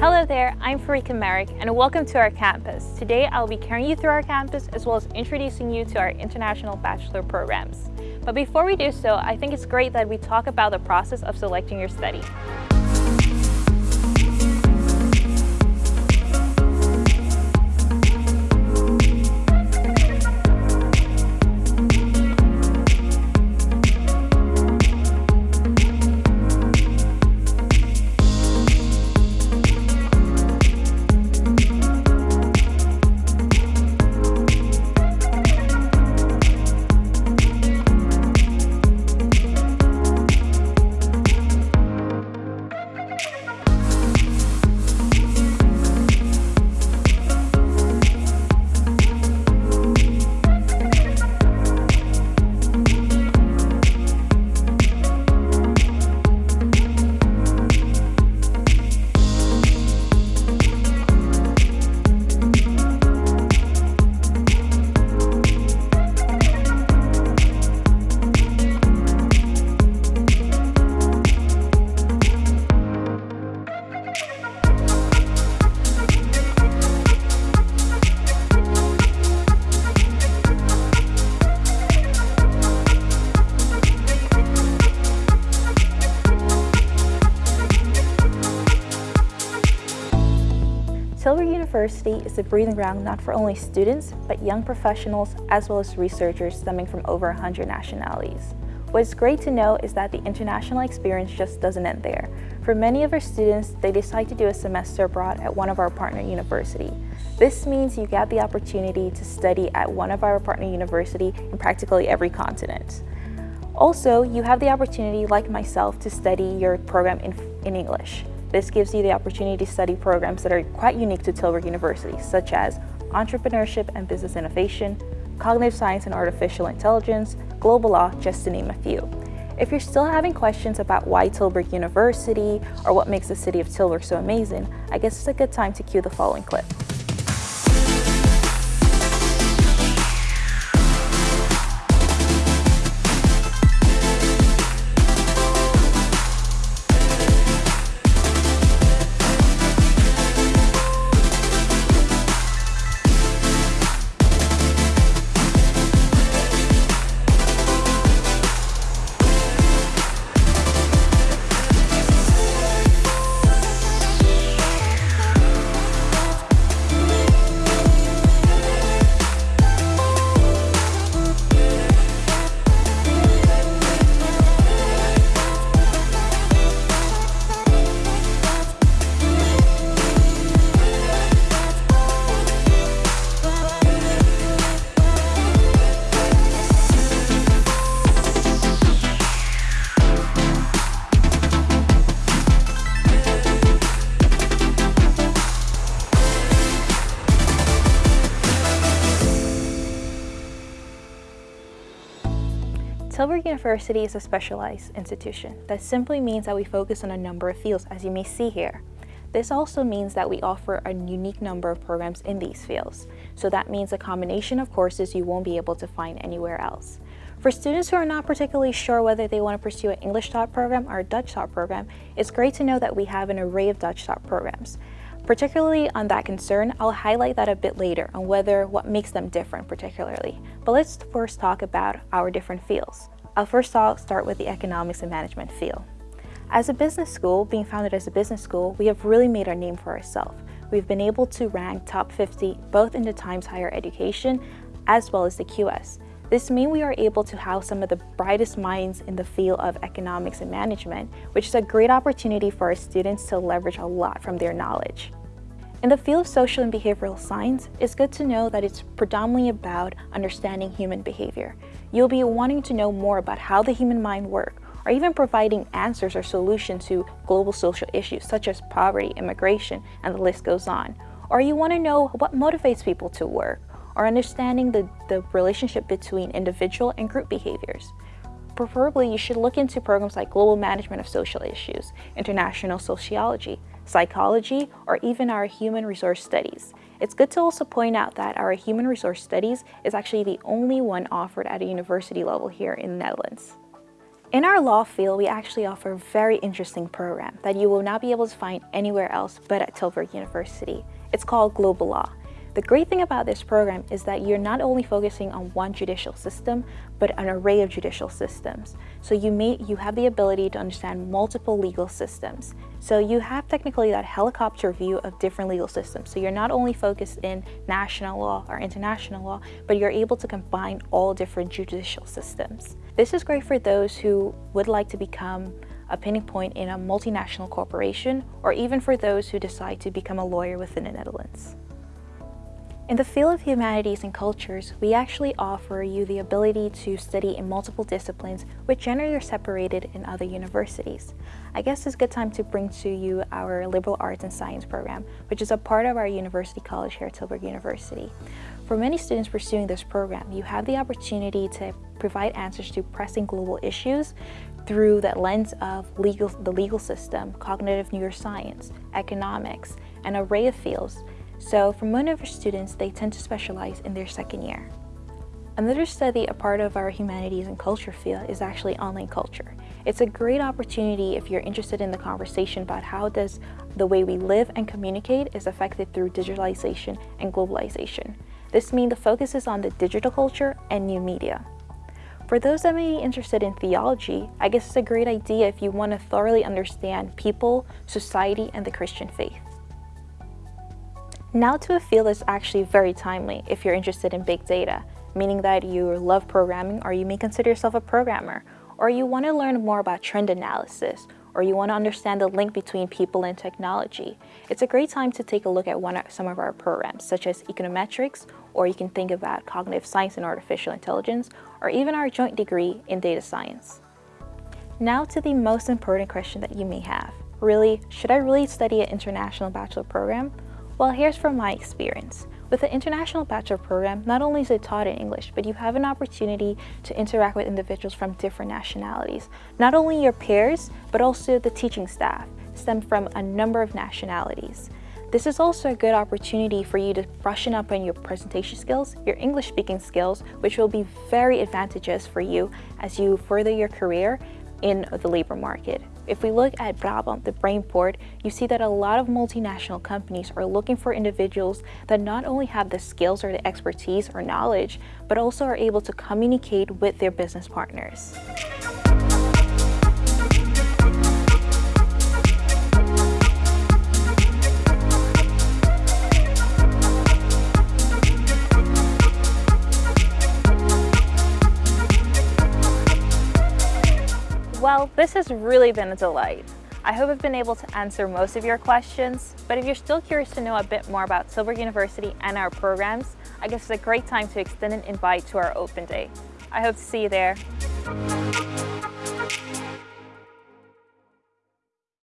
Hello there, I'm Farika Merrick and welcome to our campus. Today I'll be carrying you through our campus as well as introducing you to our international bachelor programs. But before we do so, I think it's great that we talk about the process of selecting your study. Tilburg University is a breeding ground not for only students, but young professionals as well as researchers stemming from over 100 nationalities. What's great to know is that the international experience just doesn't end there. For many of our students, they decide to do a semester abroad at one of our partner university. This means you get the opportunity to study at one of our partner university in practically every continent. Also, you have the opportunity, like myself, to study your program in, in English. This gives you the opportunity to study programs that are quite unique to Tilburg University, such as entrepreneurship and business innovation, cognitive science and artificial intelligence, global law, just to name a few. If you're still having questions about why Tilburg University or what makes the city of Tilburg so amazing, I guess it's a good time to cue the following clip. Tilburg University is a specialized institution. That simply means that we focus on a number of fields, as you may see here. This also means that we offer a unique number of programs in these fields. So that means a combination of courses you won't be able to find anywhere else. For students who are not particularly sure whether they want to pursue an English taught program or a Dutch taught program, it's great to know that we have an array of Dutch taught programs. Particularly on that concern, I'll highlight that a bit later on whether what makes them different particularly. But let's first talk about our different fields. I'll first start with the economics and management field. As a business school, being founded as a business school, we have really made our name for ourselves. We've been able to rank top 50 both in the Times Higher Education as well as the QS. This means we are able to house some of the brightest minds in the field of economics and management, which is a great opportunity for our students to leverage a lot from their knowledge. In the field of social and behavioral science, it's good to know that it's predominantly about understanding human behavior. You'll be wanting to know more about how the human mind works, or even providing answers or solutions to global social issues such as poverty, immigration, and the list goes on. Or you want to know what motivates people to work, or understanding the, the relationship between individual and group behaviors. Preferably, you should look into programs like Global Management of Social Issues, International Sociology, psychology, or even our human resource studies. It's good to also point out that our human resource studies is actually the only one offered at a university level here in the Netherlands. In our law field, we actually offer a very interesting program that you will not be able to find anywhere else but at Tilburg University. It's called Global Law. The great thing about this program is that you're not only focusing on one judicial system, but an array of judicial systems. So you may you have the ability to understand multiple legal systems. So you have technically that helicopter view of different legal systems. So you're not only focused in national law or international law, but you're able to combine all different judicial systems. This is great for those who would like to become a pinning point in a multinational corporation, or even for those who decide to become a lawyer within the Netherlands. In the field of humanities and cultures, we actually offer you the ability to study in multiple disciplines which generally are separated in other universities. I guess it's a good time to bring to you our Liberal Arts and Science program, which is a part of our University College here at Tilburg University. For many students pursuing this program, you have the opportunity to provide answers to pressing global issues through the lens of legal, the legal system, cognitive neuroscience, economics, and an array of fields so for most of our students, they tend to specialize in their second year. Another study a part of our humanities and culture field is actually online culture. It's a great opportunity if you're interested in the conversation about how does the way we live and communicate is affected through digitalization and globalization. This means the focus is on the digital culture and new media. For those that may be interested in theology, I guess it's a great idea if you want to thoroughly understand people, society, and the Christian faith. Now to a field that's actually very timely if you're interested in big data, meaning that you love programming or you may consider yourself a programmer, or you want to learn more about trend analysis, or you want to understand the link between people and technology. It's a great time to take a look at one some of our programs, such as econometrics, or you can think about cognitive science and artificial intelligence, or even our joint degree in data science. Now to the most important question that you may have. Really, should I really study an international bachelor program? Well, here's from my experience. With the International Bachelor Program, not only is it taught in English, but you have an opportunity to interact with individuals from different nationalities. Not only your peers, but also the teaching staff stem from a number of nationalities. This is also a good opportunity for you to brushing up on your presentation skills, your English speaking skills, which will be very advantageous for you as you further your career in the labor market. If we look at Brabant, the Brainport, you see that a lot of multinational companies are looking for individuals that not only have the skills or the expertise or knowledge, but also are able to communicate with their business partners. This has really been a delight. I hope I've been able to answer most of your questions, but if you're still curious to know a bit more about Tilburg University and our programs, I guess it's a great time to extend an invite to our open day. I hope to see you there.